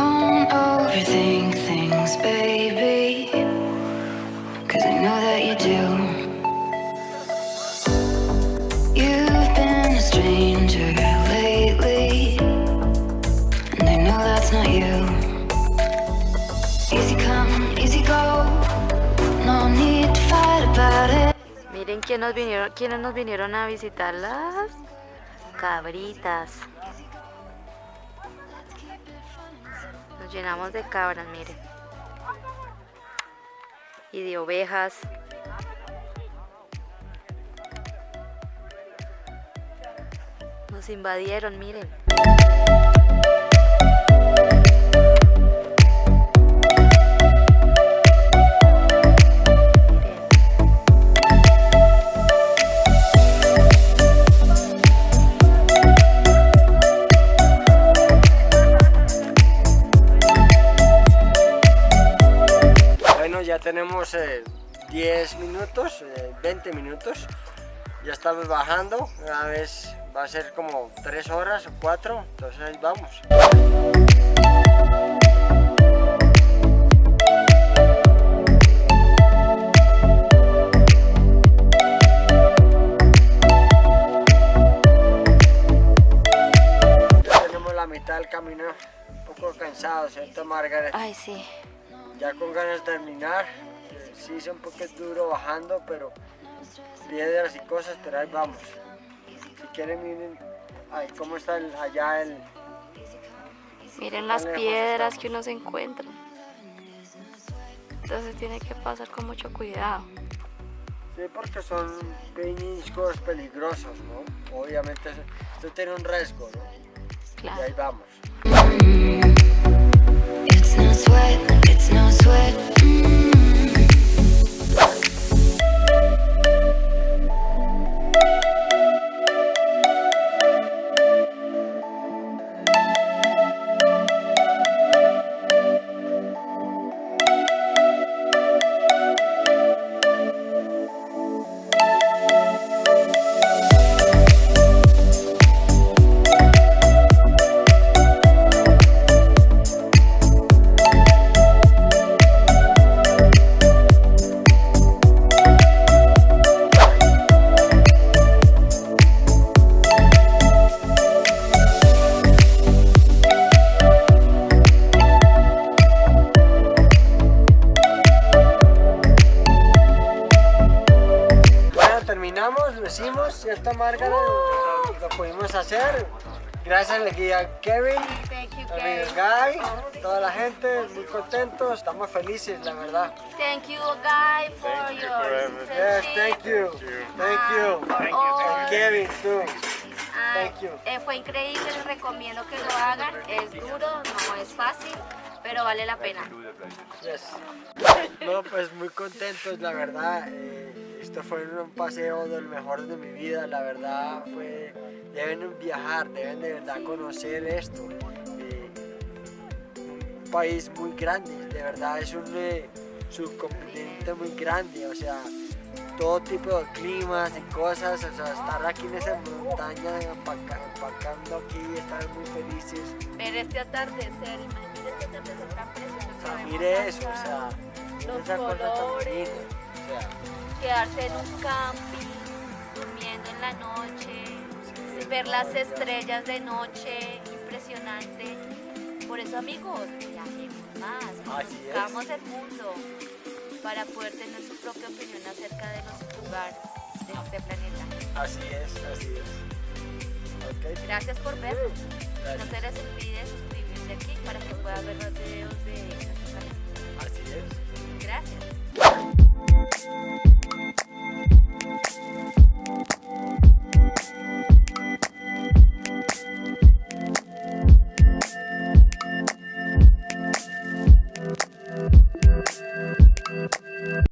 overthink things, baby. Cause I know that you do. You've been a stranger lately. And I know that's not you. Easy come, easy go. No. Miren quién nos vinieron, quiénes nos vinieron a visitar las cabritas. Nos llenamos de cabras, miren. Y de ovejas. Nos invadieron, miren. Tenemos eh, 10 minutos, eh, 20 minutos. Ya estamos bajando, una vez va a ser como 3 horas o 4, entonces ahí vamos. Ya tenemos la mitad del camino, un poco cansado, ¿cierto Margaret? Ay, sí. Ya con ganas de terminar. eh, Sí, es un poco duro bajando, pero piedras y cosas, pero ahí vamos. Si quieren, miren ahí cómo está el- allá el. Miren las piedras estamos. que uno se encuentra. Entonces tiene que pasar con mucho cuidado. Sí, porque son peñiscos peligrosos, ¿no? Obviamente, esto tiene un riesgo, ¿no? Y Claro. ahí vamos. ¿Cierto, Margaret? Lo, lo pudimos hacer. Gracias al guía Kevin. Thank you, Amigo Guy, toda la gente muy contentos, estamos felices, la verdad. Thank you, Guy, for your Yes, thank you, thank you, and Kevin too. Thank you. eh, fue increíble, les recomiendo que lo hagan. Es duro, no es fácil, pero vale la pena. Yes. No, pues muy contentos, la verdad. eh, esto fue un paseo del mejor de mi vida, la verdad. Fue, deben viajar, deben de verdad conocer esto. eh, un país muy grande, de verdad es un eh, subcontinente muy grande, o sea, todo tipo de climas y cosas, o sea, estar aquí en esa montaña, empaca- empacando aquí, estar muy felices. Ver este atardecer, imagínate este atardecer tan precioso. O sea, mire eso, o sea, los esa cosa tan colores. o sea, quedarse en un camping, durmiendo en la noche, ver las estrellas de noche, impresionante. Por eso amigos, viajemos más, conozcamos el mundo para poder tener su propia opinión acerca de los lugares de este planeta. Así es, así es. Gracias por ver. No se les olvide suscribirse aquí para que puedan ver los videos de